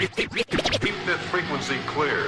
Keep that frequency clear.